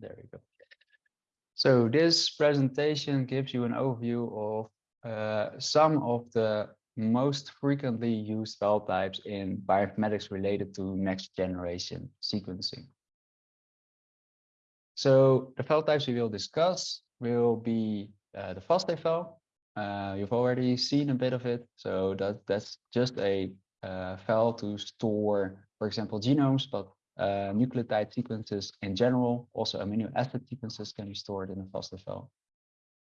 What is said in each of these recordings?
there we go. So this presentation gives you an overview of uh, some of the most frequently used file types in bioinformatics related to next generation sequencing. So the file types we will discuss will be uh, the FASTA file. Uh, you've already seen a bit of it. So that, that's just a uh, file to store, for example, genomes, but uh, nucleotide sequences in general, also amino acid sequences can be stored in a FASTA file.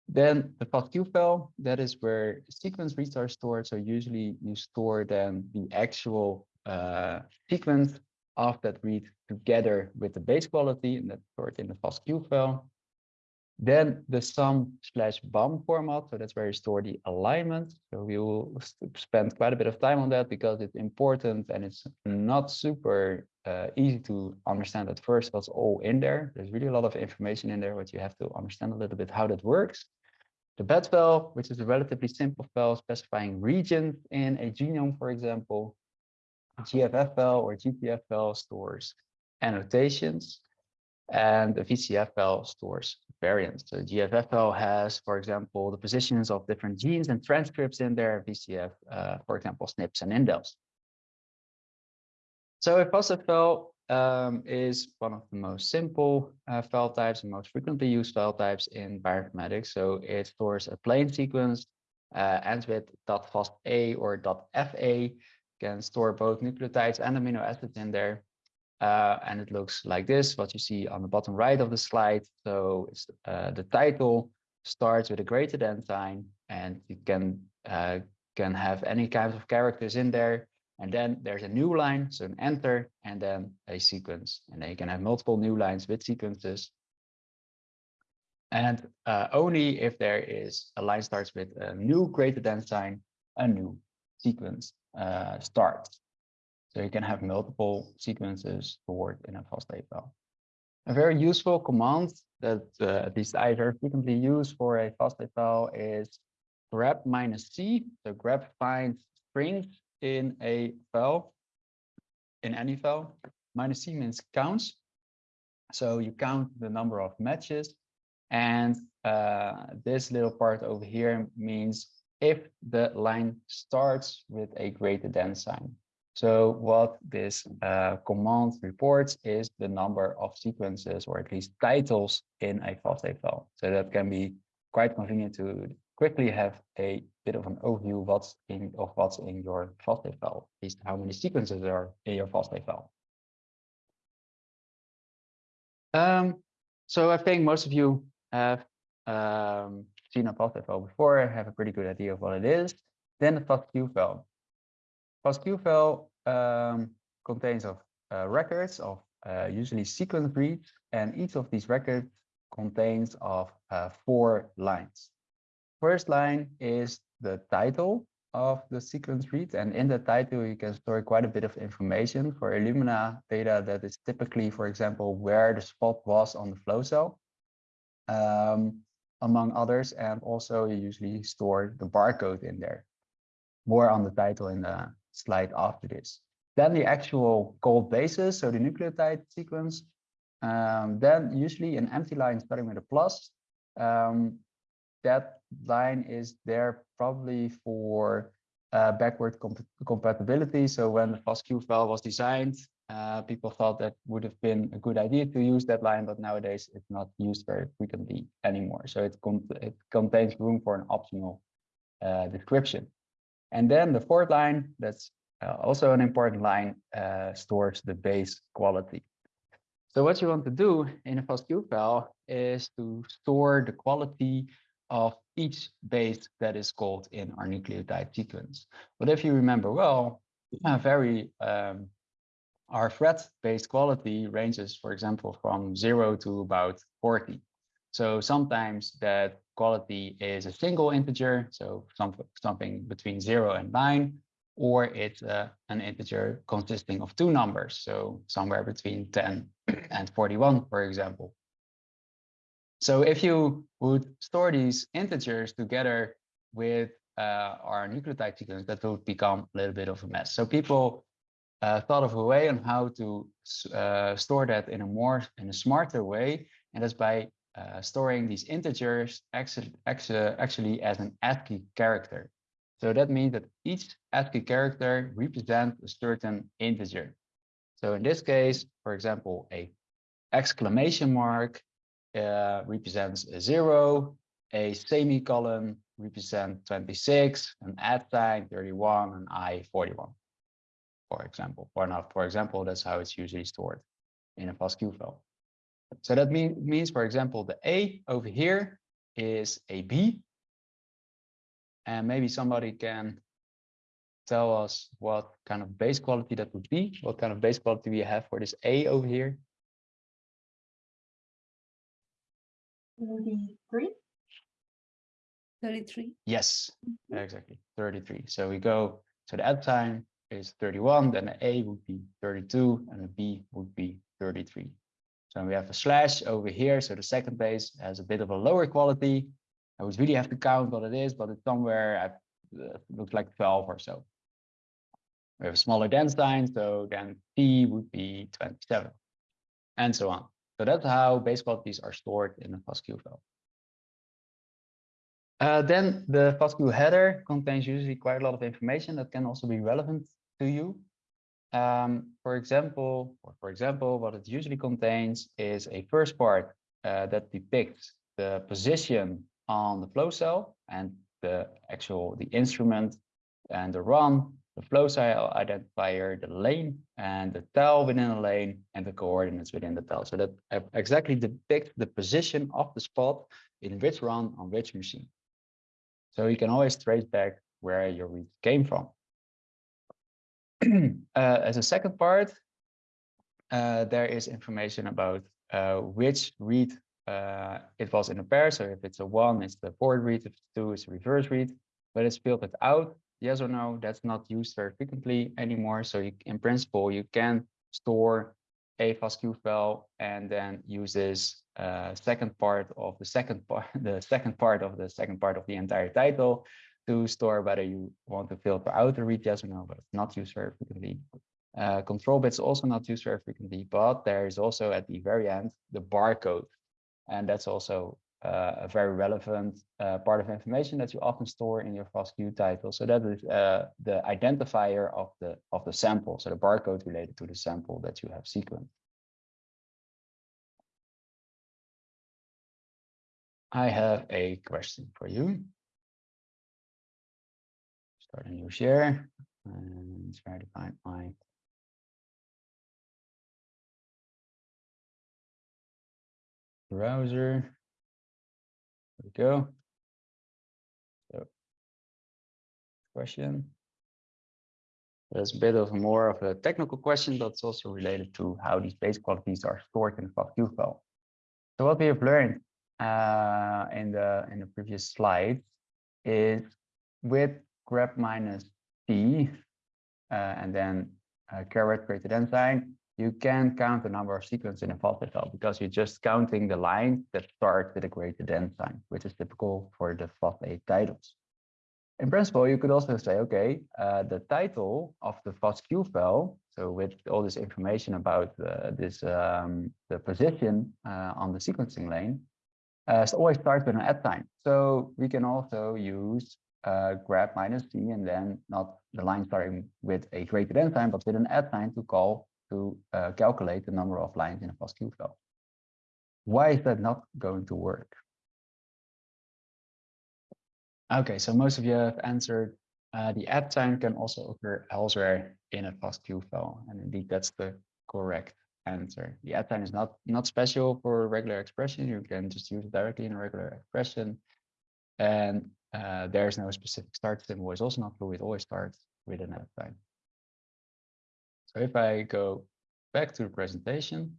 Then the FASTQ file, that is where sequence reads are stored. So usually you store then the actual uh, sequence of that read together with the base quality, and that's stored in the FASTQ file. Then the SAM slash BAM format, so that's where you store the alignment. So we will spend quite a bit of time on that because it's important and it's not super uh, easy to understand at first what's all in there. There's really a lot of information in there, but you have to understand a little bit how that works. The BED file, which is a relatively simple file specifying regions in a genome, for example. GFF file or GTF file stores annotations and the VCF file stores variants. So GFFL has, for example, the positions of different genes and transcripts in there, VCF, uh, for example, SNPs and indels. So file um, is one of the most simple uh, file types and most frequently used file types in bioinformatics. So it stores a plain sequence, uh, ends with .fasta or .fa, can store both nucleotides and amino acids in there. Uh, and it looks like this, what you see on the bottom right of the slide. So it's, uh, the title starts with a greater than sign, and you can uh, can have any kinds of characters in there. And then there's a new line, so an enter, and then a sequence. And then you can have multiple new lines with sequences. And uh, only if there is a line starts with a new greater than sign, a new sequence uh, starts. So you can have multiple sequences stored in a FASTA file. A very useful command that uh, at least I very frequently use for a FASTA file is grep minus c. So grep finds strings in a file, in any file. Minus c means counts. So you count the number of matches. And uh, this little part over here means if the line starts with a greater than sign. So what this uh, command reports is the number of sequences or at least titles in a FASTA file. So that can be quite convenient to quickly have a bit of an overview what's in, of what's in your FASTA file, at least how many sequences are in your FASTA file. Um, so I think most of you have um, seen a FASTA file before, have a pretty good idea of what it is. Then the FASTQ file. FASTQ file um, contains of uh, records of uh, usually sequence reads, and each of these records contains of uh, four lines. First line is the title of the sequence read, and in the title you can store quite a bit of information for Illumina data that is typically, for example, where the spot was on the flow cell, um, among others, and also you usually store the barcode in there. More on the title in the slide after this. Then the actual gold bases, so the nucleotide sequence. Um, then usually an empty line starting with a plus. Um, that line is there probably for uh, backward comp compatibility. So when the FASTQ file was designed, uh, people thought that would have been a good idea to use that line, but nowadays it's not used very frequently anymore. So it, it contains room for an optional uh, description. And then the fourth line, that's uh, also an important line, uh, stores the base quality. So what you want to do in a FASTQ file is to store the quality of each base that is called in our nucleotide sequence. But if you remember well, very um, our Phred-based quality ranges, for example, from zero to about 40. So sometimes that quality is a single integer, so some, something between zero and nine, or it's uh, an integer consisting of two numbers, so somewhere between 10 and 41, for example. So if you would store these integers together with uh, our nucleotide sequence, that would become a little bit of a mess. So people uh, thought of a way on how to uh, store that in a more in a smarter way and that's by uh, storing these integers actually, actually, as an ASCII character. So that means that each ASCII character represents a certain integer. So in this case, for example, a exclamation mark uh, represents a zero, a semicolon represents 26, an at sign 31, and I 41, for example. Or not, for example, that's how it's usually stored in a FASTQ file. So that mean, means, for example, the A over here is a B. And maybe somebody can tell us what kind of base quality that would be, what kind of base quality we have for this A over here. 33. 33. Yes, mm-hmm. exactly, 33. So we go, so the at time is 31, then the A would be 32, and the B would be 33. So we have a slash over here. So the second base has a bit of a lower quality. I would really have to count what it is, but it's somewhere, uh, looks like 12 or so. We have a smaller dense sign, so then P would be 27, and so on. So that's how base qualities are stored in a FASTQ file. Uh, then the FASTQ header contains usually quite a lot of information that can also be relevant to you. Um, for example, or for example, what it usually contains is a first part uh, that depicts the position on the flow cell and the actual the instrument and the run, the flow cell identifier, the lane and the tile within the lane and the coordinates within the tile. So that exactly depicts the position of the spot in which run on which machine. So you can always trace back where your read came from. uh, as a second part, uh, there is information about uh, which read it was in a pair. So if it's a one, it's the forward read. If it's two, it's a reverse read. But it's filtered out, yes or no. That's not used very frequently anymore. So you, in principle, you can store a FASTQ file and then use this uh, second part of the second part, the second part of the second part of the entire title to store whether you want to filter out the read yes or no, but it's not used very frequently. Uh, control bits also not used very frequently, but there is also at the very end the barcode. And that's also uh, a very relevant uh, part of information that you often store in your FASTQ title. So that is uh, the identifier of the of the sample, so the barcode related to the sample that you have sequenced. I have a question for you start a new share and try to find my browser. There we go. So question. There's a bit of more of a technical question, but it's also related to how these base qualities are stored in the FASTQ file. So what we have learned uh, in the in the previous slide is with grep minus p uh, and then a caret greater than sign, you can count the number of sequences in a FAST file because you're just counting the lines that start with a greater than sign, which is typical for the FASTA titles. In principle, you could also say, okay, uh, the title of the FASTQ file, so with all this information about uh, this um, the position uh, on the sequencing lane, uh, always starts with an at sign. So we can also use uh, grep minus c and then not the line starting with a greater than sign, but with an at sign to call to uh, calculate the number of lines in a fast FASTQ file. Why is that not going to work? Okay, so most of you have answered uh, the at sign can also occur elsewhere in a fast FASTQ file. And indeed, that's the correct answer. The at sign is not, not special for regular expression. You can just use it directly in a regular expression. And uh, there's no specific start symbol is also not true. It always starts with an at sign. So if I go back to the presentation,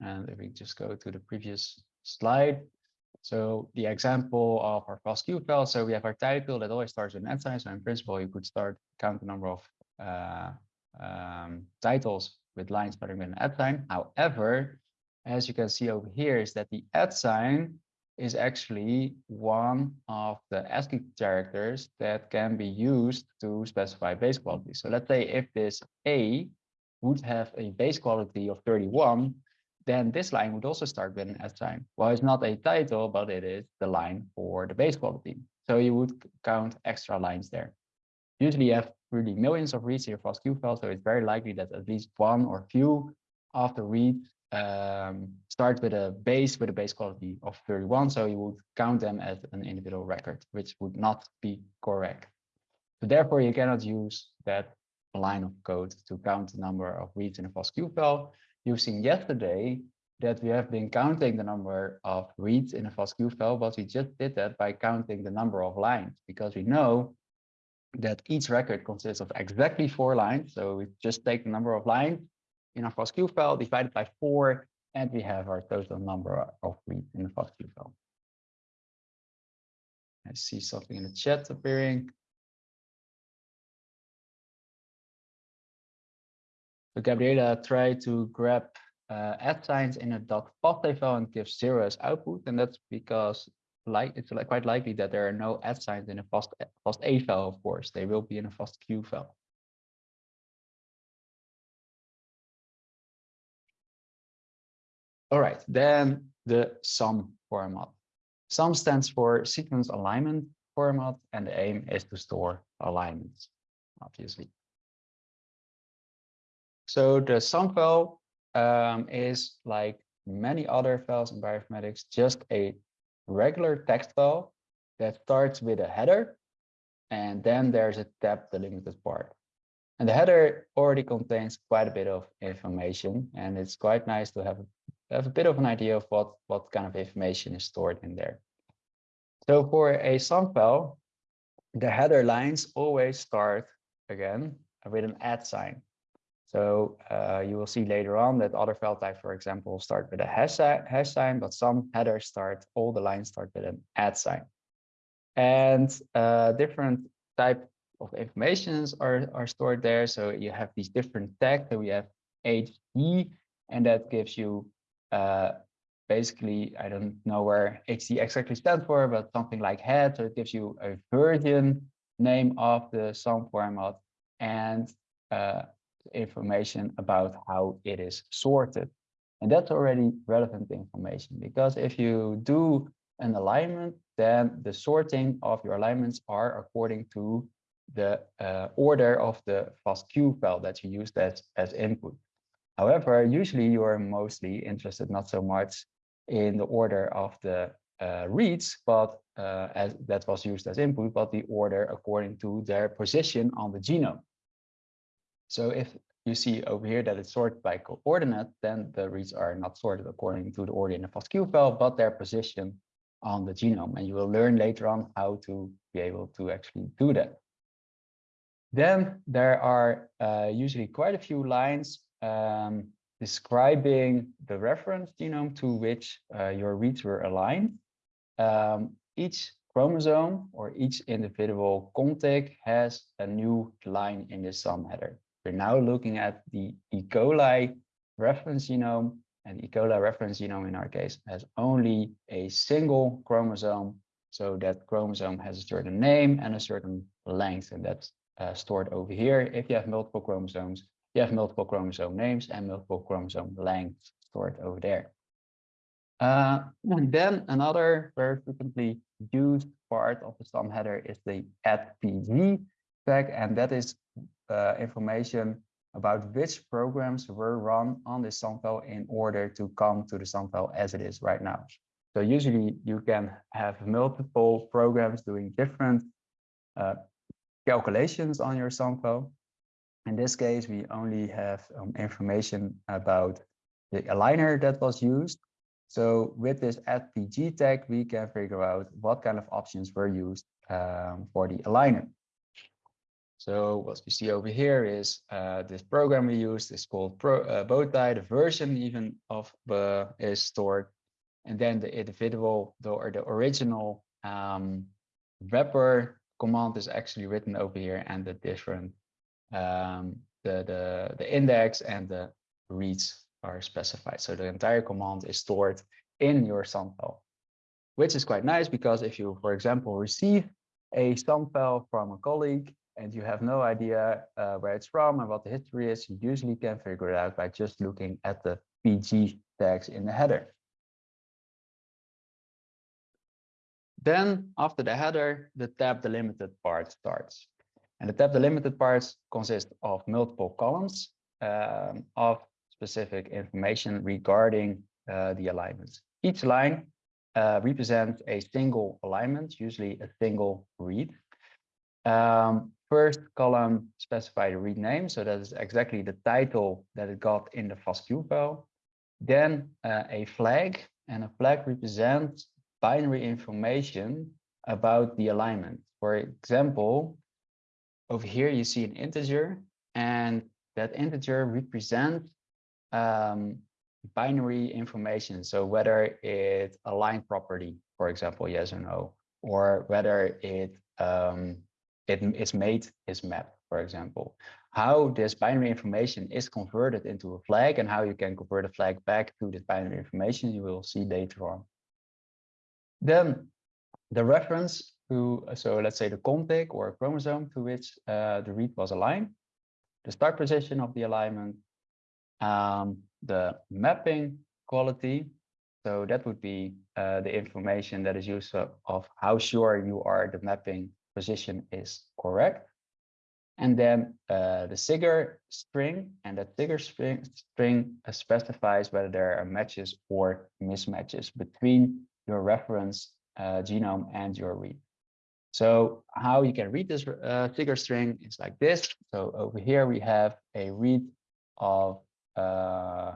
and if we just go to the previous slide, so the example of our FASTQ file, so we have our title that always starts with an at sign. So in principle, you could start count the number of uh, um, titles with lines starting with an at sign. However, as you can see over here, is that the at sign is actually one of the ASCII characters that can be used to specify base quality. So let's say if this A would have a base quality of 31, then this line would also start with an at sign. Well, it's not a title, but it is the line for the base quality. So you would count extra lines there. Usually you have really millions of reads in your FASTQ file, so it's very likely that at least one or few of the reads um, start with a base with a base quality of 31. So you would count them as an individual record, which would not be correct. So therefore, you cannot use that line of code to count the number of reads in a FASTQ file. You've seen yesterday that we have been counting the number of reads in a FASTQ file, but we just did that by counting the number of lines because we know that each record consists of exactly four lines. So we just take the number of lines in our FASTQ file divided by four, and we have our total number of reads in the FASTQ file. I see something in the chat appearing. So Gabriela tried to grep uh, signs in a .fastly file and give zero as output, and that's because like it's like quite likely that there are no at signs in a fast fast A file. Of course, they will be in a FASTQ file. All right, then the SAM format. SAM stands for sequence alignment format, and the aim is to store alignments, obviously. So the SAM file um, is like many other files in bioinformatics, just a regular text file that starts with a header, and then there's a tab delimited part. And the header already contains quite a bit of information, and it's quite nice to have, have a bit of an idea of what, what kind of information is stored in there. So for a SAM file, the header lines always start again with an at sign. So uh, you will see later on that other file types, for example, start with a hash, hash sign, but SAM headers start, all the lines start with an at sign. And uh, different type of informations are, are stored there. So you have these different tags. So we have HD, and that gives you uh, basically, I don't know where HD exactly stands for, but something like head. So it gives you a version name of the SAM format and uh, information about how it is sorted. And that's already relevant information because if you do an alignment, then the sorting of your alignments are according to the uh, order of the FASTQ file that you used as, as input. However, usually you are mostly interested not so much in the order of the uh, reads, but uh, as that was used as input, but the order according to their position on the genome. So if you see over here that it's sorted by coordinate, then the reads are not sorted according to the order in the FASTQ file, but their position on the genome. And you will learn later on how to be able to actually do that. Then there are uh, usually quite a few lines um, describing the reference genome to which uh, your reads were aligned. Um, each chromosome or each individual contig has a new line in the SAM header. We're now looking at the E. coli reference genome, and E. coli reference genome in our case has only a single chromosome. So that chromosome has a certain name and a certain length, and that's uh, stored over here. If you have multiple chromosomes, you have multiple chromosome names and multiple chromosome lengths stored over there. Uh, and then another very frequently used part of the SAM header is the @pg tag, and that is uh, information about which programs were run on this SAM file in order to come to the SAM file as it is right now. So usually you can have multiple programs doing different uh, calculations on your SAM file. In this case, we only have um, information about the aligner that was used. So with this FPG tag, we can figure out what kind of options were used um, for the aligner. So what we see over here is uh, this program we used is called Pro, uh, Bowtie. The version even of the is stored, and then the individual the, or the original um, wrapper command is actually written over here, and the different um, the the the index and the reads are specified. So the entire command is stored in your SAM file, which is quite nice because if you, for example, receive a SAM file from a colleague and you have no idea uh, where it's from and what the history is, you usually can figure it out by just looking at the PG tags in the header. Then after the header, the tab delimited part starts. And the tab delimited parts consist of multiple columns um, of specific information regarding uh, the alignments. Each line uh, represents a single alignment, usually a single read. Um, first column specify the read name, so that is exactly the title that it got in the FASTQ file. Then uh, a flag, and a flag represents binary information about the alignment. For example, over here you see an integer, and that integer represents um, binary information. So whether it a line property, for example, yes or no, or whether it um, it is made is map, for example. How this binary information is converted into a flag and how you can convert a flag back to this binary information, you will see later on. Then the reference to, so let's say the contig or chromosome to which uh, the read was aligned, the start position of the alignment, um, the mapping quality. So that would be uh, the information that is used of, of how sure you are the mapping position is correct. And then uh, the CIGAR string and that CIGAR string, string specifies whether there are matches or mismatches between your reference uh, genome and your read. So how you can read this uh, CIGAR string is like this. So over here we have a read of uh,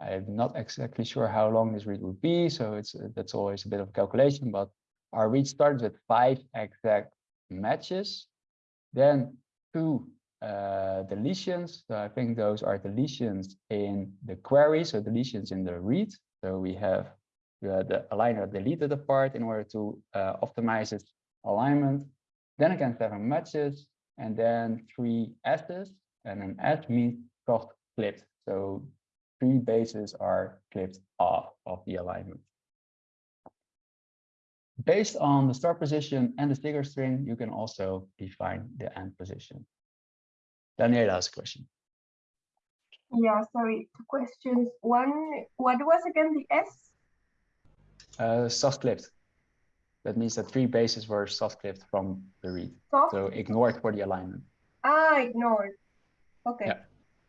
I'm not exactly sure how long this read would be, so it's that's always a bit of calculation, but our read starts with five exact matches, then two uh, deletions. So I think those are deletions in the query, so deletions in the read. So we have uh, the aligner deleted a part in order to uh, optimize its alignment. Then again, seven matches, and then three S's, and an S means soft clipped. So three bases are clipped off of the alignment. Based on the start position and the CIGAR string, you can also define the end position. Daniela has a question. Yeah, sorry, two questions. One, what was again the S? Uh, soft clipped. That means that three bases were soft clipped from the read. Soft? So ignored for the alignment. Ah, ignored. Okay. Yeah.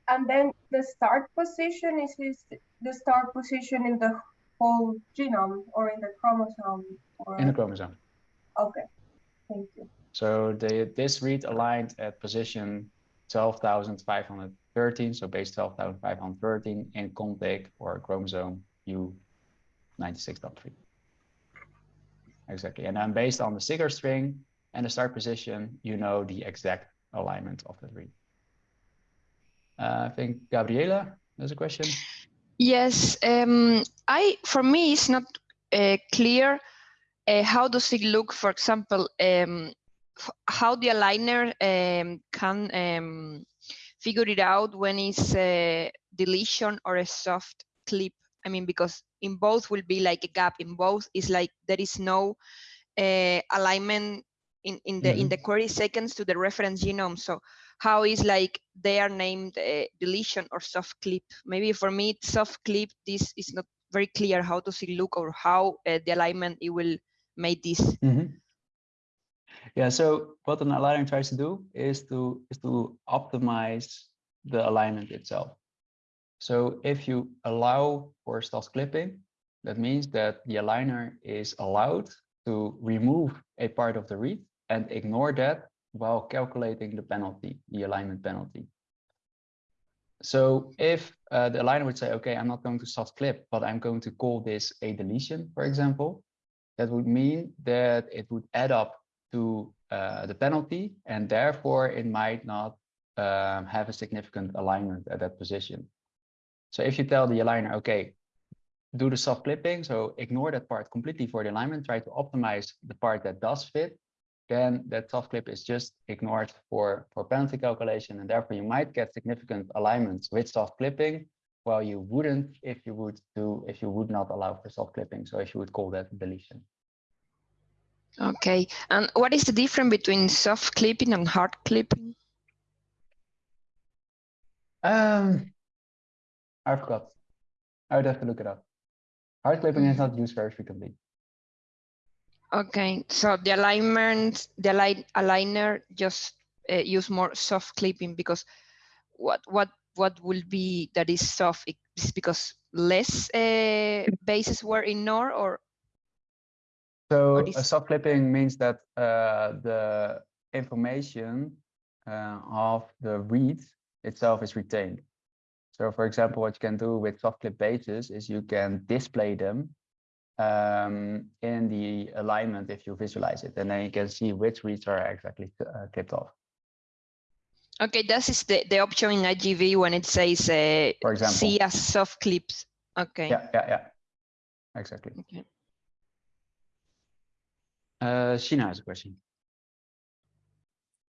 And then the start position is, is the start position in the whole genome or in the chromosome? Or... In the chromosome. Okay, thank you. So the this read aligned at position 12,513, so base 12,513 in contig or chromosome U96.3. Exactly. And then based on the CIGAR string and the start position, you know the exact alignment of the read. Uh, I think Gabriela has a question. Yes, um, I for me it's not uh, clear uh, how does it look, for example, um, how the aligner um, can um, figure it out when it's a deletion or a soft clip. I mean, because in both will be like a gap. In both is like there is no uh, alignment in, in the mm -hmm. in the query seconds to the reference genome. So how is like they are named uh, deletion or soft clip. Maybe for me, soft clip, this is not very clear how does it look or how uh, the alignment it will make this. Mm -hmm. Yeah, so what an aligner tries to do is to is to optimize the alignment itself. So if you allow for soft clipping, that means that the aligner is allowed to remove a part of the read and ignore that while calculating the penalty, the alignment penalty. So if uh, the aligner would say, okay, I'm not going to soft clip, but I'm going to call this a deletion, for example, that would mean that it would add up to uh, the penalty and therefore it might not um, have a significant alignment at that position. So if you tell the aligner, okay, do the soft clipping, so ignore that part completely for the alignment, try to optimize the part that does fit, then that soft clip is just ignored for, for penalty calculation. And therefore you might get significant alignments with soft clipping, while you wouldn't if you would do if you would not allow for soft clipping. So if you would call that deletion. Okay. And what is the difference between soft clipping and hard clipping? Um, I forgot. I would have to look it up. Hard clipping is not used very frequently. Okay, so the alignment, the align, aligner just uh, use more soft clipping because what what what will be that is soft? Is because less uh, bases were ignored or So a soft clipping means that uh, the information uh, of the read itself is retained. So for example, what you can do with soft clip bases is you can display them um, in the alignment if you visualize it, and then you can see which reads are exactly uh, clipped off. okay, this is the, the option in IGV when it says uh, For example. see as soft clips. Okay. Yeah, yeah, yeah. Exactly. Okay. Uh, Sheena has a question.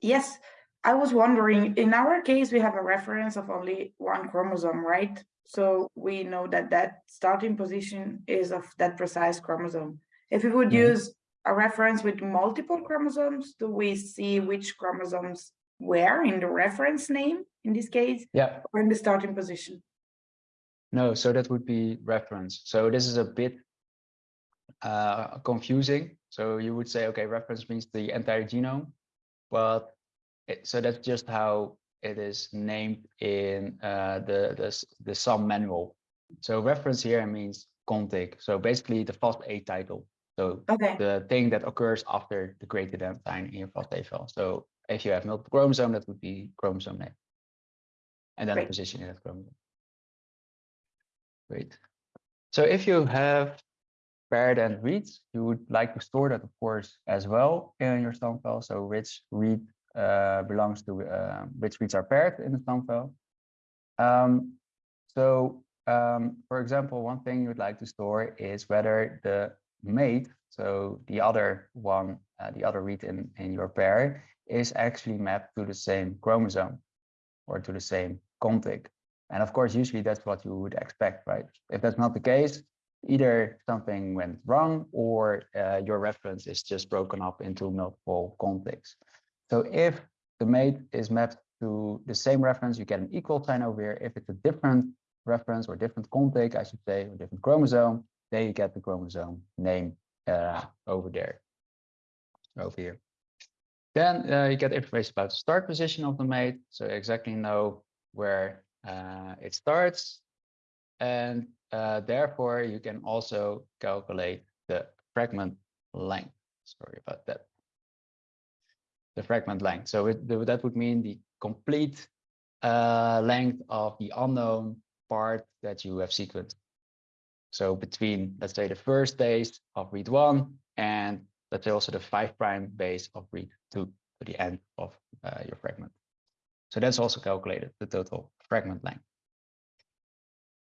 Yes, I was wondering, in our case, we have a reference of only one chromosome, right? So we know that that starting position is of that precise chromosome. If we would Mhm. use a reference with multiple chromosomes, do we see which chromosomes were in the reference name in this case Yeah, or in the starting position? No, so that would be reference. So this is a bit uh, confusing. So you would say, okay, reference means the entire genome, but it, so that's just how it is named in uh, the, the the SAM manual. So reference here means contig. So basically the FASTA title. So Okay, the thing that occurs after the created end sign in your FASTA file. So if you have multiple chromosome, that would be chromosome name. And then the position in that chromosome. Great. So if you have paired end reads, you would like to store that, of course, as well in your SAM file. So which read belongs to uh, which reads are paired in the SAM file. Um, so, um, for example, one thing you would like to store is whether the mate, so the other one, uh, the other read in, in your pair, is actually mapped to the same chromosome or to the same contig. And of course, usually that's what you would expect, right? If that's not the case, either something went wrong or uh, your reference is just broken up into multiple contigs. So if the mate is mapped to the same reference, you get an equal sign over here. If it's a different reference or different contig, I should say, or different chromosome, then you get the chromosome name uh, over there, over here. Then uh, you get information about the start position of the mate, so exactly know where uh, it starts. And uh, therefore, you can also calculate the fragment length. Sorry about that. The fragment length. So it, that would mean the complete uh, length of the unknown part that you have sequenced. So between, let's say, the first base of read one and let's say also the five prime base of read two to the end of uh, your fragment. So that's also calculated, the total fragment length.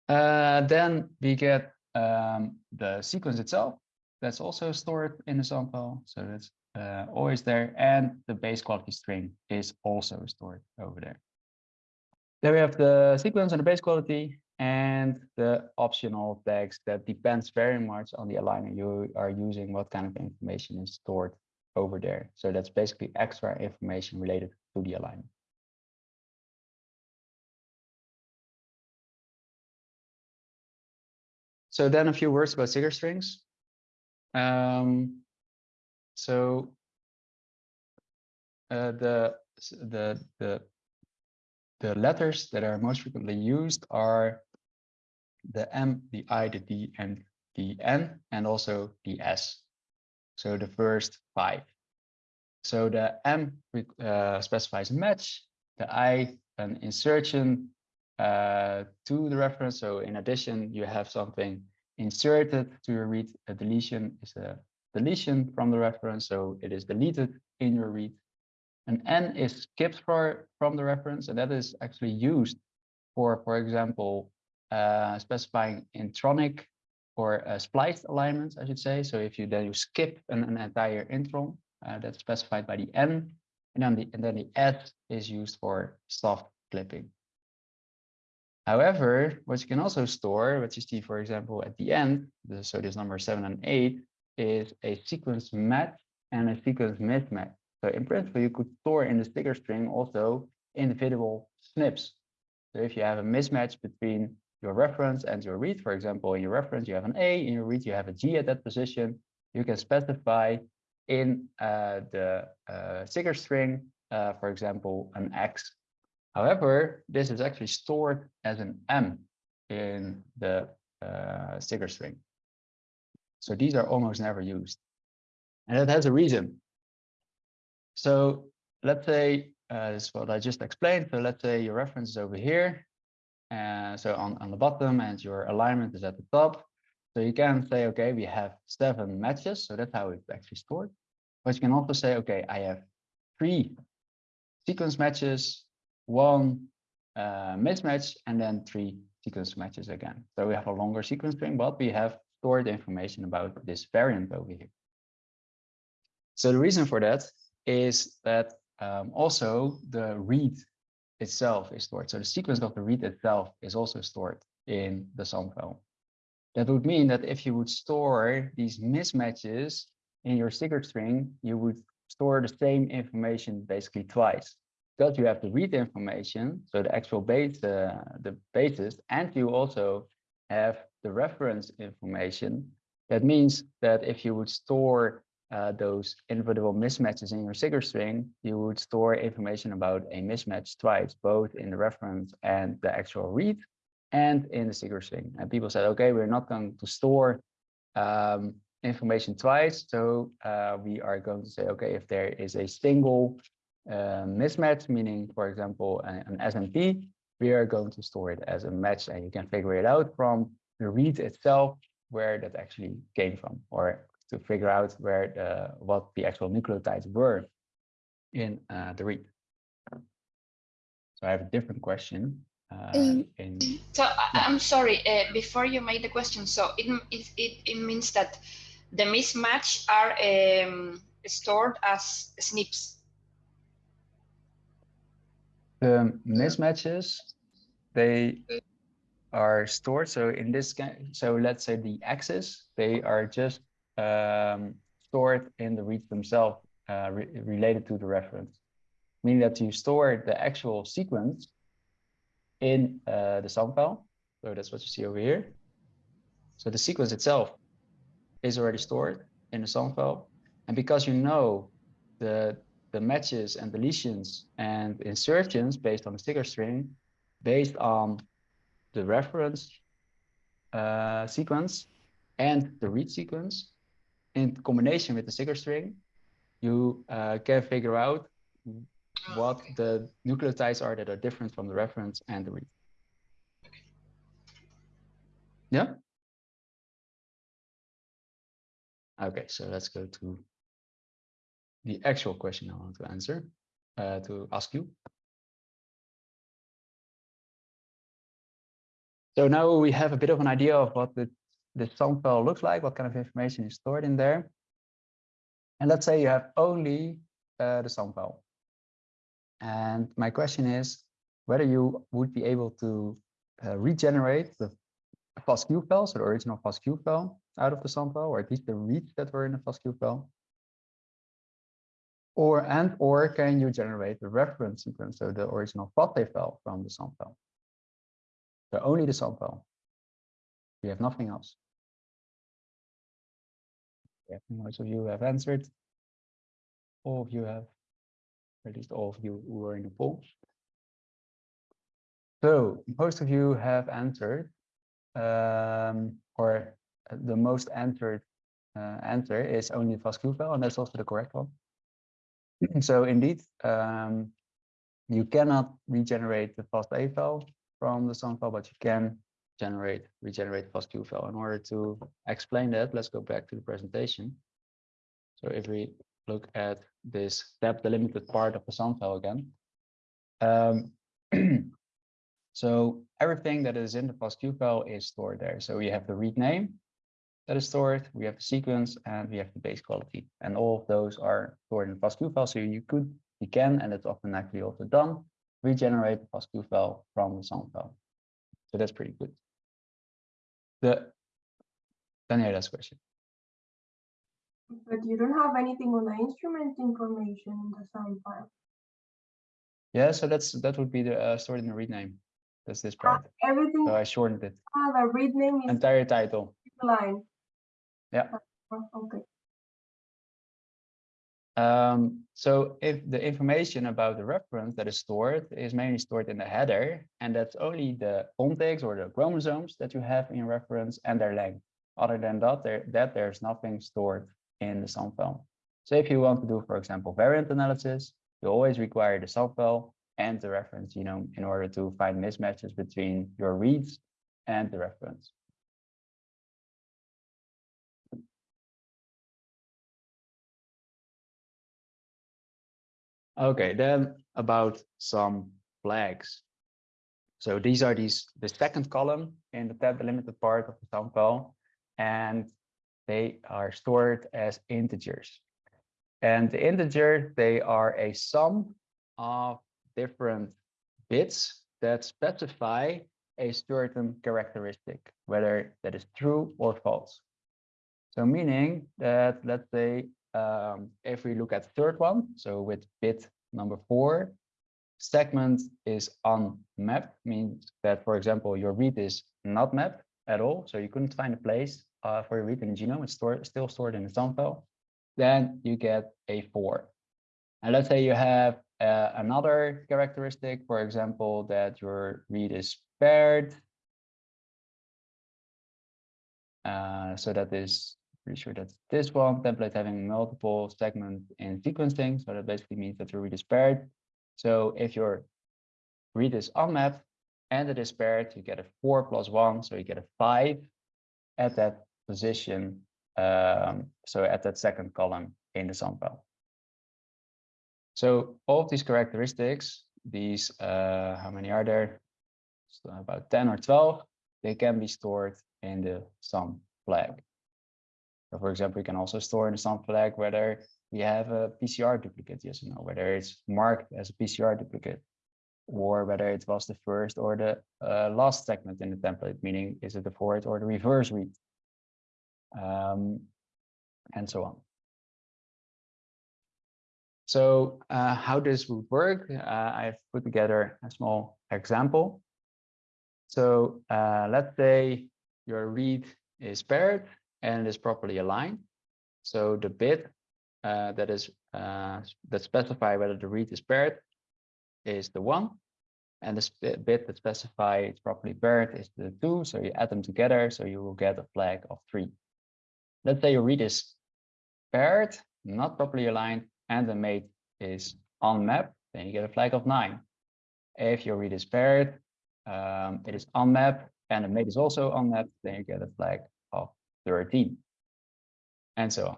Uh, then we get um, the sequence itself. That's also stored in the sample. So that's uh, always there. And the base quality string is also stored over there. Then we have the sequence and the base quality and the optional tags that depends very much on the aligner you are using, what kind of information is stored over there. So that's basically extra information related to the aligner. So then a few words about CIGAR strings. Um, so uh, the the the the letters that are most frequently used are the M, the I, the D, and the N, and also the S. So the first five. So the M uh, specifies a match, the I an insertion uh, to the reference. So in addition, you have something inserted to read. A deletion is a deletion from the reference, so it is deleted in your read. An N is skipped for, from the reference, and that is actually used for, for example, uh, specifying intronic or uh, spliced alignments, I should say. So if you then you skip an, an entire intron, uh, that's specified by the N, and then the and then the S is used for soft clipping. However, what you can also store, what you see, for example, at the end, so this number seven and eight, is a sequence match and a sequence mismatch. So in principle, you could store in the CIGAR string also individual SNPs. So if you have a mismatch between your reference and your read, for example, in your reference, you have an A, in your read, you have a G at that position, you can specify in uh, the uh, CIGAR string, uh, for example, an X. However, this is actually stored as an M in the uh, CIGAR string. So these are almost never used. And that has a reason. So let's say uh, what I just explained. So let's say your reference is over here. And so on, on the bottom and your alignment is at the top. So you can say, okay, we have seven matches. So that's how it's actually stored. But you can also say, okay, I have three sequence matches, one uh, mismatch, and then three sequence matches again. So we have a longer sequence string, but we have stored information about this variant over here. So the reason for that is that um, also the read itself is stored. So the sequence of the read itself is also stored in the SAM file. That would mean that if you would store these mismatches in your CIGAR string, you would store the same information basically twice. Because you have the read information, so the actual base, uh, the basis, and you also have the reference information. That means that if you would store uh, those individual mismatches in your CIGAR string, you would store information about a mismatch twice, both in the reference and the actual read and in the CIGAR string. And people said, okay, we're not going to store um, information twice. So uh, we are going to say, okay, if there is a single uh, mismatch, meaning, for example, an, an SNP, we are going to store it as a match and you can figure it out from the read itself where that actually came from or to figure out where the what the actual nucleotides were in uh, the read. So I have a different question. Uh, Um, in So I, I'm sorry, uh, before you made the question, so it, it, it, it means that the mismatch are um, stored as SNPs. the mismatches, they are stored. So in this case, so let's say the axes, they are just um, stored in the reads themselves uh, re related to the reference, meaning that you store the actual sequence in uh, the SAM file. So that's what you see over here. So the sequence itself is already stored in the SAM file. And because you know the, the matches and deletions and insertions based on the CIGAR string, based on the reference uh, sequence and the read sequence, in combination with the CIGAR string, you uh, can figure out what Okay. the nucleotides are that are different from the reference and the read. Yeah? Okay, so let's go to the actual question I want to answer, uh, to ask you. So now we have a bit of an idea of what the, the SAM file looks like, what kind of information is stored in there. And let's say you have only uh, the SAM file. And my question is whether you would be able to uh, regenerate the FASTQ file, so the original FASTQ file out of the SAM file, or at least the reads that were in the FASTQ file. Or and or can you generate the reference sequence, so the original FASTA file from the SAM file? So only the file. We have nothing else. Yeah, most of you have answered. All of you have, at least all of you who were in the poll. So most of you have answered, um, or uh, the most answered uh, answer is only the FASTQ file, and that's also the correct one. so indeed, um, you cannot regenerate the FASTA file from the SAM file, but you can generate regenerate FASTQ file. In order to explain that, let's go back to the presentation. So if we look at this step delimited part of the SAM file again. Um, so everything that is in the FASTQ file is stored there. So we have the read name that is stored, we have the sequence, and we have the base quality. And all of those are stored in the FASTQ file. So you could, you can, and it's often actually also done, regenerate the FASTQ file from the SAM file. So that's pretty good. The Daniel, Daniela's question. But you don't have anything on the instrument information in the sound file. Yeah, so that's that would be the uh, stored in the read name. That's this part. Everything, So I shortened it. ah, the read name is Entire title. line. Yeah. Ah, Okay. Um, so if the information about the reference that is stored is mainly stored in the header, and that's only the context or the chromosomes that you have in reference and their length. Other than that, there that there's nothing stored in the SAM file. So if you want to do, for example, variant analysis, you always require the SAM file and the reference genome in order to find mismatches between your reads and the reference. Okay, then about some flags. So these are these the second column in the tab delimited part of the SAM file, and they are stored as integers. And the integer, they are a sum of different bits that specify a certain characteristic, whether that is true or false. So meaning that, let's say, um, if we look at third one, so with bit number four, segment is unmapped, means that, for example, your read is not mapped at all. So you couldn't find a place uh, for your read in the genome, it's stored, still stored in the SAM file. Then you get a four. And let's say you have uh, another characteristic, for example, that your read is paired. Uh, so that is pretty sure that's this one template having multiple segments in sequencing. So that basically means that your read is paired. So if your read is unmapped and it is paired, you get a four plus one, so you get a five at that position. Um, so at that second column in the sample. So all of these characteristics, these, uh, how many are there? So about 10 or 12, they can be stored in the SAM flag. For example, you can also store in the SAM flag whether we have a PCR duplicate, yes or no, whether it's marked as a PCR duplicate, or whether it was the first or the uh, last segment in the template, meaning is it the forward or the reverse read, um, and so on. So uh, how this would work, uh, I've put together a small example. So uh, let's say your read is paired and is properly aligned. So the bit uh, that is uh, that specify whether the read is paired is the one, and the bit that specify it's properly paired is the two. So you add them together, so you will get a flag of three. Let's say your read is paired, not properly aligned, and the mate is on map, then you get a flag of nine. If your read is paired, um, it is map, and the mate is also on map, then you get a flag 13, and so on.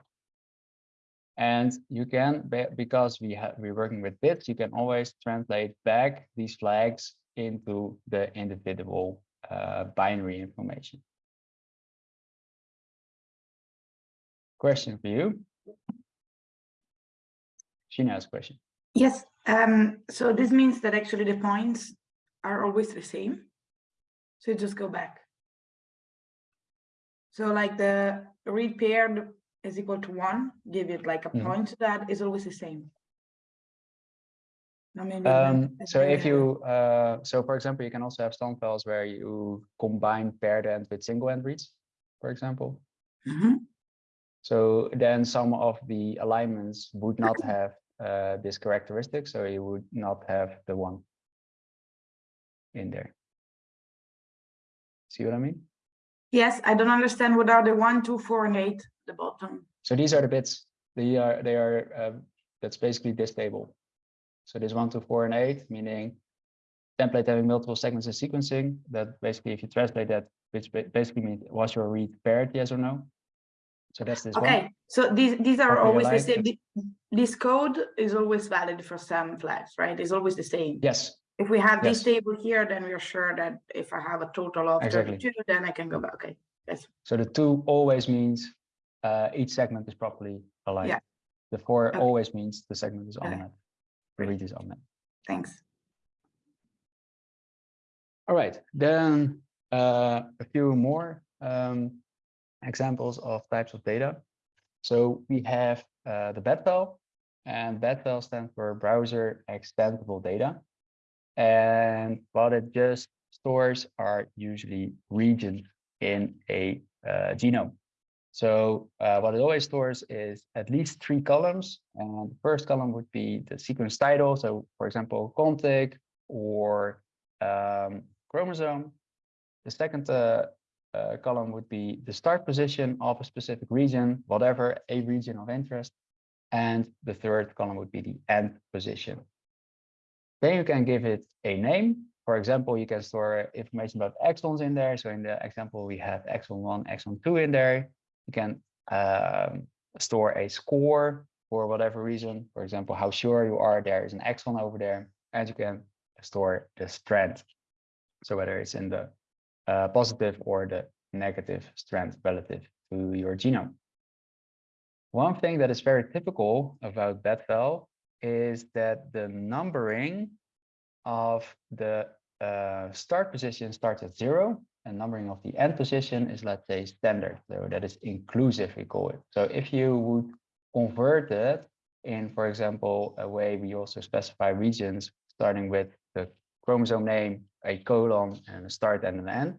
And you can, because we have we're working with bits, you can always translate back these flags into the individual uh, binary information. Question for you. Sheena has question. Yes, um, so this means that actually the points are always the same. So you just go back. So like the read paired is equal to one, give it like a Mhm. point to that is always the same. No, maybe Um, so if you, uh, so for example, you can also have SAM files where you combine paired end with single end reads, for example. Mhm. So then some of the alignments would not have uh, this characteristic, so you would not have the one in there. See what I mean? Yes, I don't understand what are the one, two, four, and eight, the bottom. So these are the bits. They are they are uh, that's basically this table. So this one, two, four, and eight, meaning template having multiple segments in sequencing. That basically, if you translate that, which basically means was your read paired, yes or no? So that's this one. Okay, so these, these are always the same. This code is always valid for SAM flags, right? It's always the same. Yes, If we have this table here, then we're sure that if I have a total of Exactly. thirty-two, then I can go back, okay. so the two always means uh, each segment is properly aligned. Yeah. The four Okay. always means the segment is unmapped. The read is unmapped. Thanks. All right, then uh, a few more um, examples of types of data. So we have uh, the BED file, and BED file stands for Browser Extendable Data. And what it just stores are usually regions in a uh, genome. So uh, what it always stores is at least three columns. And the first column would be the sequence title. So for example, contig or um, chromosome. The second uh, uh, column would be the start position of a specific region, whatever a region of interest. And the third column would be the end position. Then you can give it a name. For example, you can store information about exons in there. So in the example, we have exon 1, exon 2 in there. You can um, store a score for whatever reason. For example, how sure you are there is an exon over there. And you can store the strand. So whether it's in the uh, positive or the negative strand relative to your genome. One thing that is very typical about BED file is that the numbering of the uh, start position starts at zero and numbering of the end position is, let's say, standard. So that is inclusive, we call it. So if you would convert it in, for example, a way we also specify regions starting with the chromosome name, a colon, and a start and an end,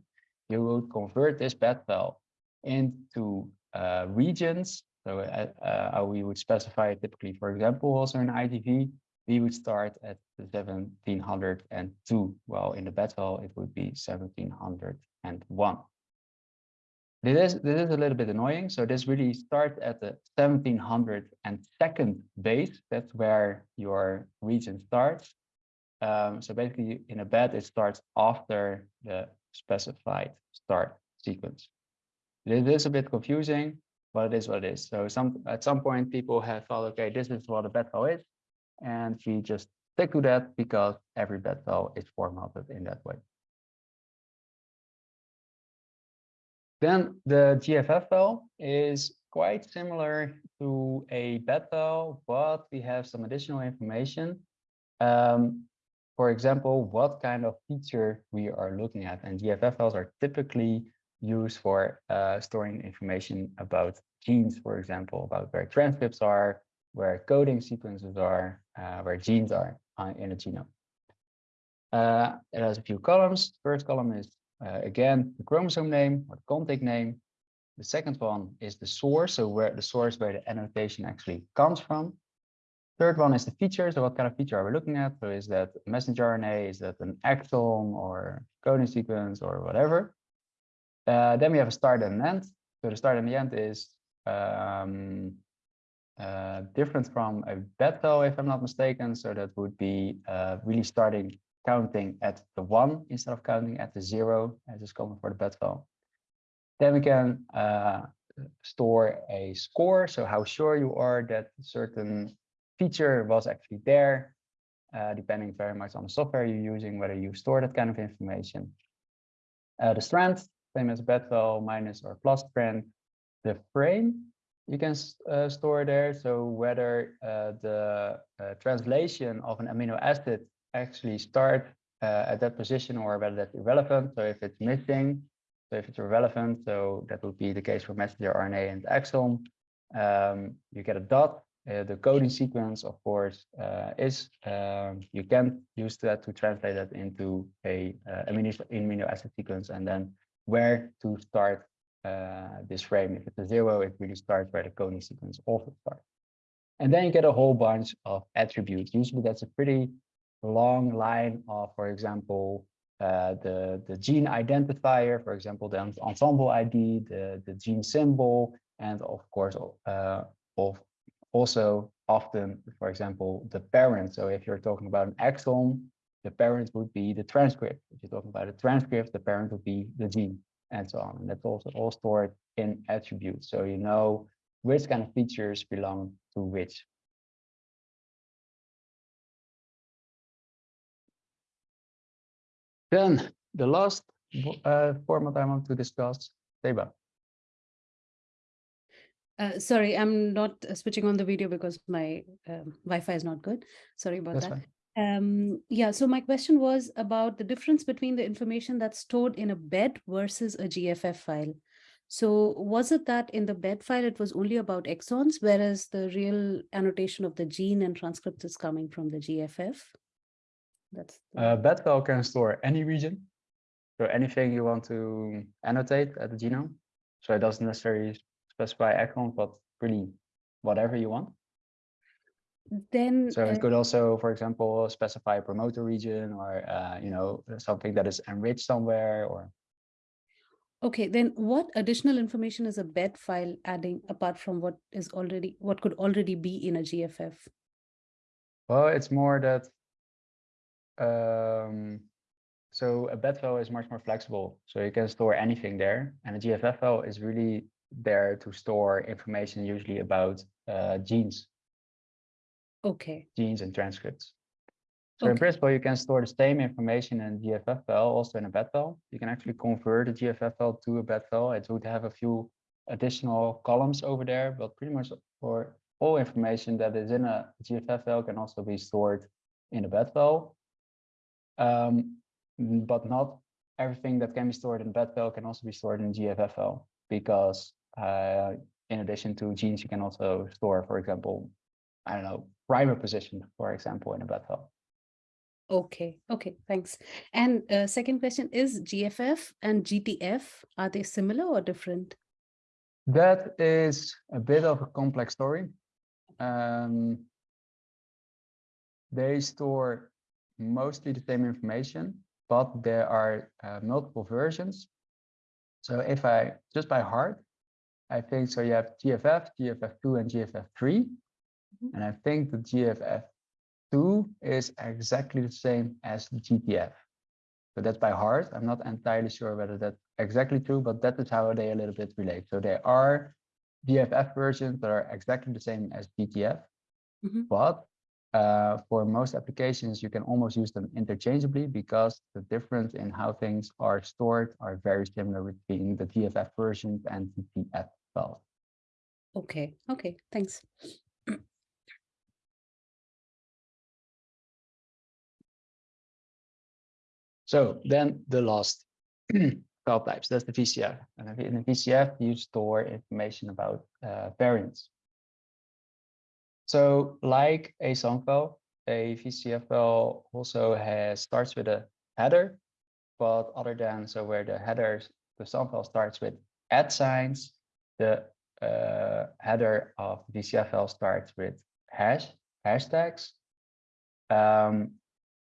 you would convert this bed file into uh, regions. So uh, uh, we would specify typically, for example, also in IGV, we would start at the 1702, while in the BED file it would be 1701. This is, this is a little bit annoying. So this really starts at the 1702nd base. That's where your region starts. Um, so basically in a bed, it starts after the specified start sequence. It is a bit confusing, but it is what it is. So some at some point people have thought, okay, this is what a BED file is. And we just stick to that because every BED file is formatted in that way. Then the GFF file is quite similar to a BED file, but we have some additional information. Um, for example, what kind of feature we are looking at. And GFF files are typically used for uh, storing information about genes, for example, about where transcripts are, where coding sequences are, uh, where genes are uh, in a genome. Uh, it has a few columns. First column is, uh, again, the chromosome name or the contig name. The second one is the source, so where the source where the annotation actually comes from. Third one is the feature. So what kind of feature are we looking at? So is that messenger RNA? Is that an exon or coding sequence or whatever? Uh, then we have a start and an end. So the start and the end is um, uh, different from a BED file, if I'm not mistaken. So that would be uh, really starting counting at the one instead of counting at the zero, as is common for the BED file. Then we can uh, store a score. So how sure you are that certain feature was actually there, uh, depending very much on the software you're using, whether you store that kind of information. Uh, the strand, same as minus or plus strand. The frame you can uh, store there. So whether uh, the uh, translation of an amino acid actually start uh, at that position or whether that's irrelevant. So if it's missing, so if it's irrelevant, so that would be the case for messenger RNA and exon. Um, you get a dot uh, the coding sequence, of course, uh, is um, you can use that to translate that into a amino, amino acid sequence and then where to start uh, this frame. If it's a zero, it really starts where the coding sequence also starts. And then you get a whole bunch of attributes. Usually that's a pretty long line of, for example, uh, the, the gene identifier, for example, the Ensembl ID, the, the gene symbol, and of course, uh, of also often, for example, the parent. So if you're talking about an exon, the parent would be the transcript. If you're talking about a transcript, the parent would be the gene and so on. And that's also all stored in attributes. So you know which kind of features belong to which. Then the last uh, format I want to discuss, Seba. Uh, sorry, I'm not uh, switching on the video because my um, Wi-Fi is not good. Sorry about That's that. fine. Um, yeah, so my question was about the difference between the information that's stored in a bed versus a GFF file. So was it that in the bed file, it was only about exons, whereas the real annotation of the gene and transcript is coming from the GFF? That's. the- Uh, bed file can store any region. So anything you want to annotate at the genome. So it doesn't necessarily specify exon, but really whatever you want. Then. So uh, it could also, for example, specify a promoter region or, uh, you know, something that is enriched somewhere or Okay, then what additional information is a bed file adding apart from what is already, what could already be in a GFF? Well, it's more that. Um, so a bed file is much more flexible, so you can store anything there, and a GFF file is really there to store information usually about uh, genes, Okay, genes and transcripts. So in principle, you can store the same information in GFF file, also in a bed file. You can actually convert a GFF file to a bed file. It would have a few additional columns over there, but pretty much for all information that is in a GFF file can also be stored in a bed file. Um, but not everything that can be stored in bed file can also be stored in GFF file because uh, in addition to genes, you can also store, for example, I don't know, primer position, for example, in a file. okay, okay, thanks. And uh, second question is GFF and GTF, are they similar or different? That is a bit of a complex story. Um, they store mostly the same information, but there are uh, multiple versions. So if I just by heart, I think so you have GFF, GFF2 and GFF3. Mhm. And I think the GFF2 is exactly the same as the GTF. So that's by heart. I'm not entirely sure whether that's exactly true, but that is how they a little bit relate. So there are GFF versions that are exactly the same as GTF, Mhm. but uh, for most applications, you can almost use them interchangeably because the difference in how things are stored are very similar between the GFF versions and GTF files. Okay, okay, thanks. So then the last file types, that's the VCF. And in the VCF, you store information about uh, variants. So like a SAM file, a VCF file also has starts with a header, but other than so where the headers, the SAM file starts with at signs, the uh, header of the VCF file starts with hash hashtags. Um,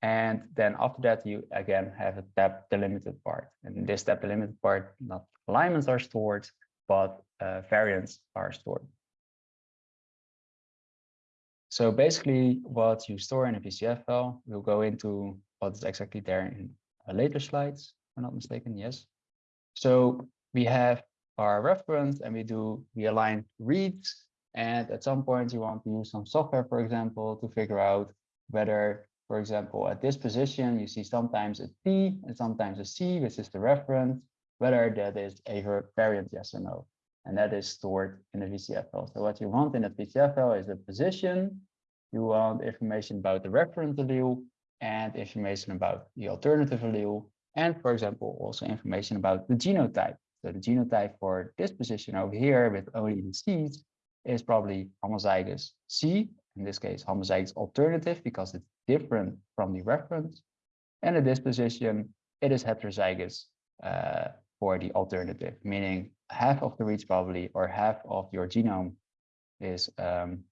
and then after that, you again have a tab delimited part. And this tab delimited part, not alignments are stored, but uh, variants are stored. So basically what you store in a VCF file, we'll go into what is exactly there in later slides, if I'm not mistaken, yes. So we have our reference and we do, we align reads. And at some point you want to use some software, for example, to figure out whether, for example, at this position, you see sometimes a T and sometimes a C, which is the reference, whether that is a variant, yes or no and that is stored in the VCF file. So what you want in a VCF file is the position. You want information about the reference allele and information about the alternative allele. And for example, also information about the genotype. So the genotype for this position over here with only the C's is probably homozygous C, in this case, homozygous alternative because it's different from the reference. And in this position, it is heterozygous uh, for the alternative, meaning half of the reads probably or half of your genome is um,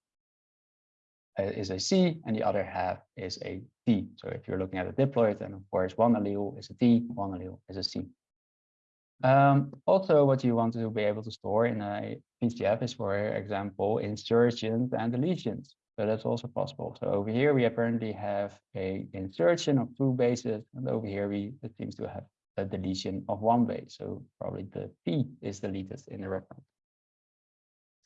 uh, is a C and the other half is a T. So if you're looking at a diploid, then of course one allele is a T, one allele is a C. Um, also, what you want to be able to store in a VCF is, for example, insertions and deletions. So that's also possible. So over here, we apparently have a insertion of two bases, and over here, we it seems to have a deletion of one base. So probably the P is deleted in the reference.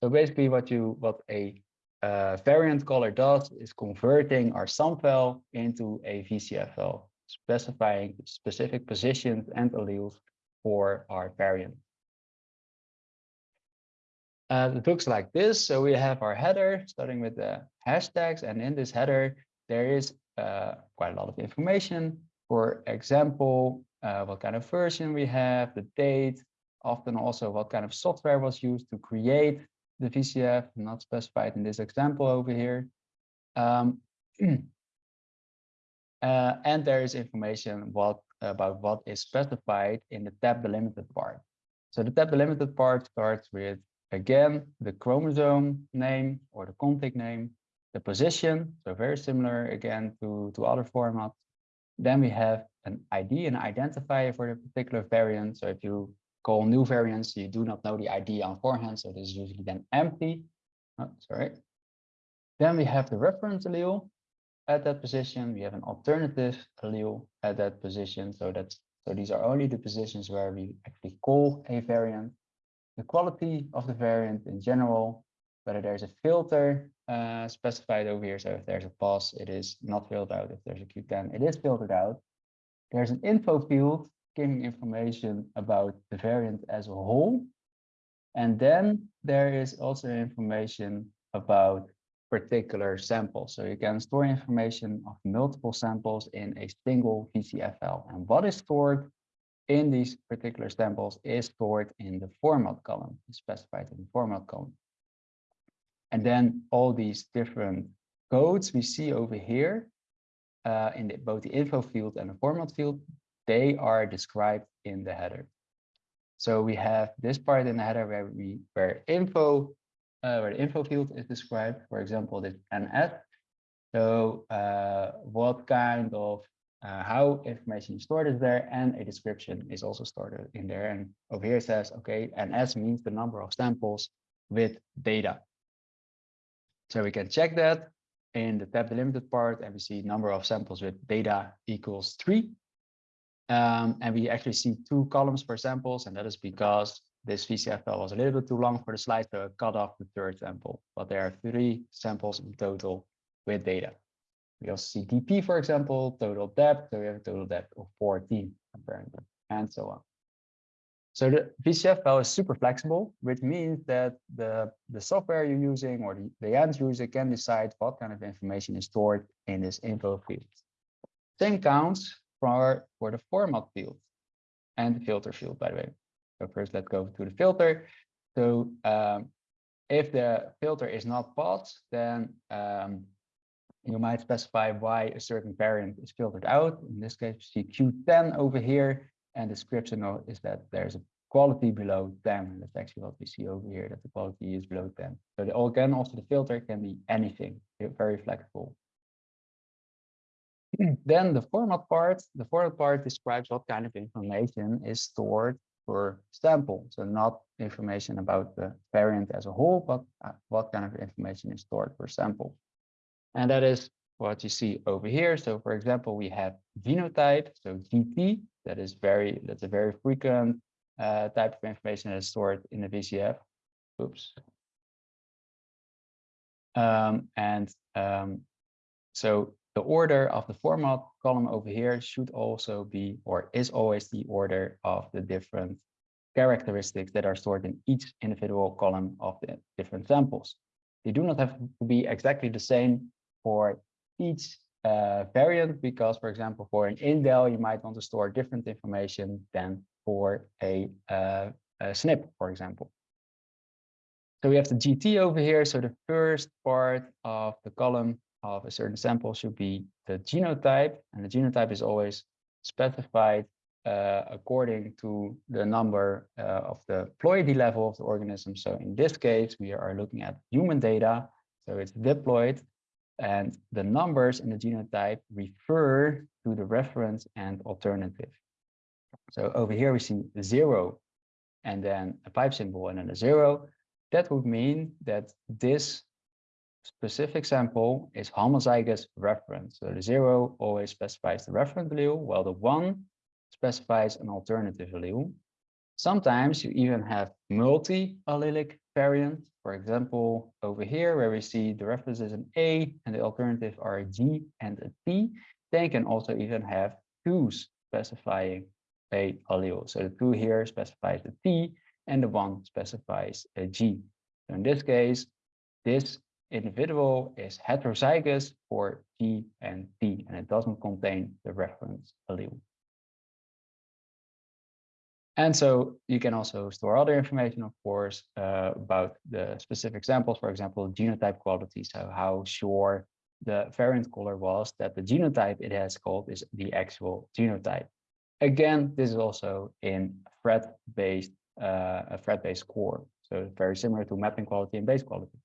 So basically what you what a uh, variant caller does is converting our SAM file into a VCF file, specifying specific positions and alleles for our variant. Uh, it looks like this. So we have our header starting with the hashtags, and in this header, there is uh, quite a lot of information. For example, uh, what kind of version we have, the date, often also what kind of software was used to create the VCF, not specified in this example over here. Um, uh, and there is information what about what is specified in the tab delimited part. So the tab delimited part starts with, again, the chromosome name or the contig name, the position, so very similar again to, to other formats. Then we have an ID, an identifier for the particular variant. So if you call new variants, you do not know the ID on forehand, so this is usually then empty. Oh, sorry. Then we have the reference allele at that position. We have an alternative allele at that position. So that's so these are only the positions where we actually call a variant. The quality of the variant in general, whether there's a filter uh, specified over here. So if there's a pass, it is not filled out. If there's a Q10, it is filtered out. There's an info field giving information about the variant as a whole. And then there is also information about particular samples. So you can store information of multiple samples in a single VCF file. And what is stored in these particular samples is stored in the format column, specified in the format column. And then all these different codes we see over here uh, in the, both the info field and the format field, they are described in the header. So we have this part in the header where we where info uh, where the info field is described, for example, this NS. So uh, what kind of uh, how information is stored is there and a description is also stored in there. And over here it says, okay, NS means the number of samples with data. So we can check that in the tab delimited part and we see number of samples with data equals three. Um, and we actually see two columns per samples, and that is because this VCF file was a little bit too long for the slide, so I cut off the third sample. But there are three samples in total with data. We also see DP, for example, total depth, so we have a total depth of 14 apparently, and so on. So the VCF file is super flexible, which means that the, the software you're using or the, the end user can decide what kind of information is stored in this info field. Same counts for, for the format field and the filter field, by the way. So first, let's go to the filter. So um, if the filter is not passed, then um, you might specify why a certain variant is filtered out. In this case, you see Q10 over here, and the description is that there's a quality below 10. And that's actually what we see over here, that the quality is below 10. So the, again, also the filter can be anything, very flexible. then the format part, the format part describes what kind of information is stored per sample. So not information about the variant as a whole, but uh, what kind of information is stored per sample. And that is what you see over here. So for example, we have genotype, so GT, that is very, that's a very frequent uh, type of information that is stored in the VCF. Oops. Um, and um, so the order of the format column over here should also be, or is always the order of the different characteristics that are stored in each individual column of the different samples. They do not have to be exactly the same for each uh, variant because, for example, for an indel, you might want to store different information than for a, uh, a SNP, for example. So we have the GT over here. So the first part of the column of a certain sample should be the genotype, and the genotype is always specified uh, according to the number uh, of the ploidy level of the organism. So in this case, we are looking at human data. So it's diploid and the numbers in the genotype refer to the reference and alternative. So over here we see zero and then a pipe symbol and then a zero. That would mean that this specific sample is homozygous reference. So the zero always specifies the reference allele, while the one specifies an alternative allele. Sometimes you even have multi-allelic variants. For example, over here where we see the reference is an A and the alternative are a G and a T, they can also even have twos specifying a allele. So the two here specifies the T and the one specifies a G. So in this case, this individual is heterozygous for G and T, and it doesn't contain the reference allele. And so you can also store other information, of course, uh, about the specific samples, for example, genotype quality. So how sure the variant caller was that the genotype it has called is the actual genotype. Again, this is also in Phred-based, uh, a Phred-based score. So very similar to mapping quality and base quality.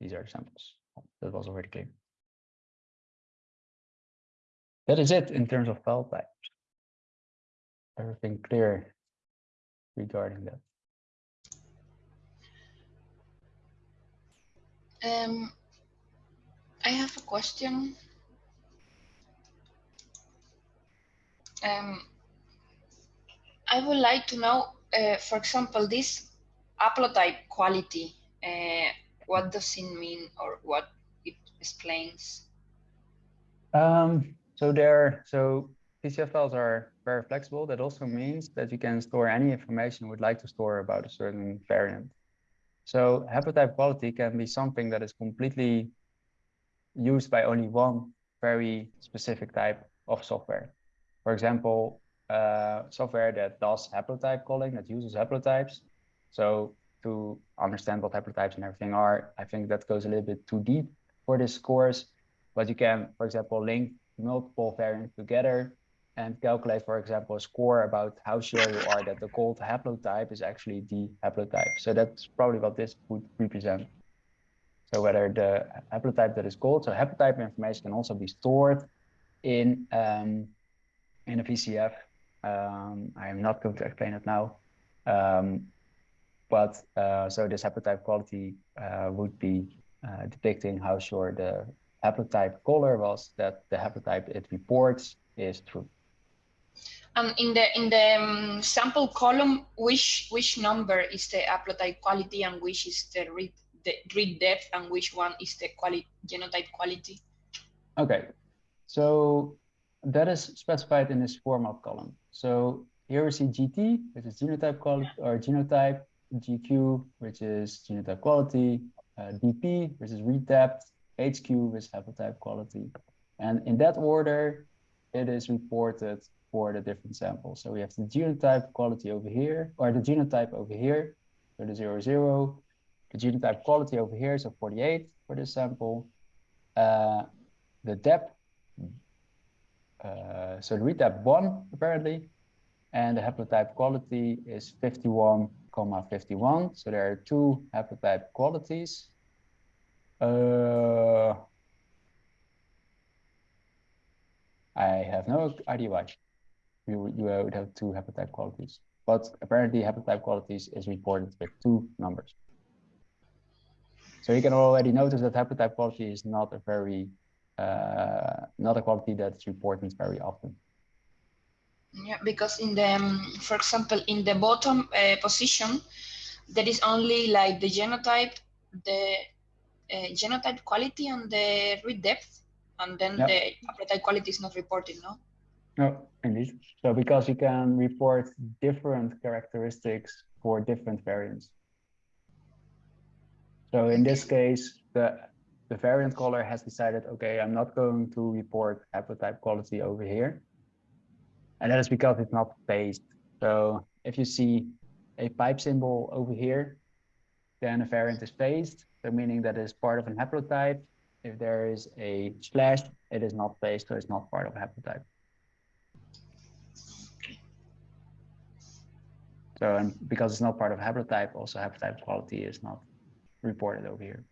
These are samples. That was already clear. That is it in terms of file types. Everything clear regarding that. Um, I have a question. Um, I would like to know, uh, for example, this haplotype quality. Uh, what does it mean, or what it explains? Um, so there, so VCF files are very flexible. That also means that you can store any information you would like to store about a certain variant. So haplotype quality can be something that is completely used by only one very specific type of software. For example, uh, software that does haplotype calling, that uses haplotypes. So to understand what haplotypes and everything are, I think that goes a little bit too deep for this course. But you can, for example, link multiple variants together and calculate, for example, a score about how sure you are that the called haplotype is actually the haplotype. So that's probably what this would represent. So whether the haplotype that is called, so haplotype information can also be stored in um, in a VCF. Um, I am not going to explain it now. Um, but uh, so this haplotype quality uh, would be uh, depicting how sure the haplotype caller was that the haplotype it reports is true. Um, in the in the um, sample column, which which number is the haplotype quality and which is the read the read depth and which one is the quality genotype quality? Okay, so that is specified in this format column. So here we see GT, which is genotype quality or genotype, GQ, which is genotype quality, uh, DP, which is read depth, HQ, is haplotype quality. And in that order, it is reported for the different samples. So we have the genotype quality over here, or the genotype over here, so the 00, zero, the genotype quality over here, so 48 for this sample. Uh, the depth, uh, so the depth one apparently, and the haplotype quality is 51, comma 51. So there are two haplotype qualities. Uh, I have no idea why you, you would have two haplotype qualities, but apparently haplotype qualities is reported with two numbers. So you can already notice that haplotype quality is not a very, uh, not a quality that's reported very often. Yeah, because in the, um, for example, in the bottom uh, position, there is only like the genotype, the uh, genotype quality and the read depth, and then Yep. the haplotype quality is not reported, no? No, indeed. So because you can report different characteristics for different variants. So in this case, the the variant caller has decided, okay, I'm not going to report haplotype quality over here. And that is because it's not phased. So if you see a pipe symbol over here, then a variant is phased, so meaning that it's part of an haplotype. If there is a slash, it is not phased, so it's not part of a haplotype. So and because it's not part of a haplotype, also haplotype quality is not reported over here.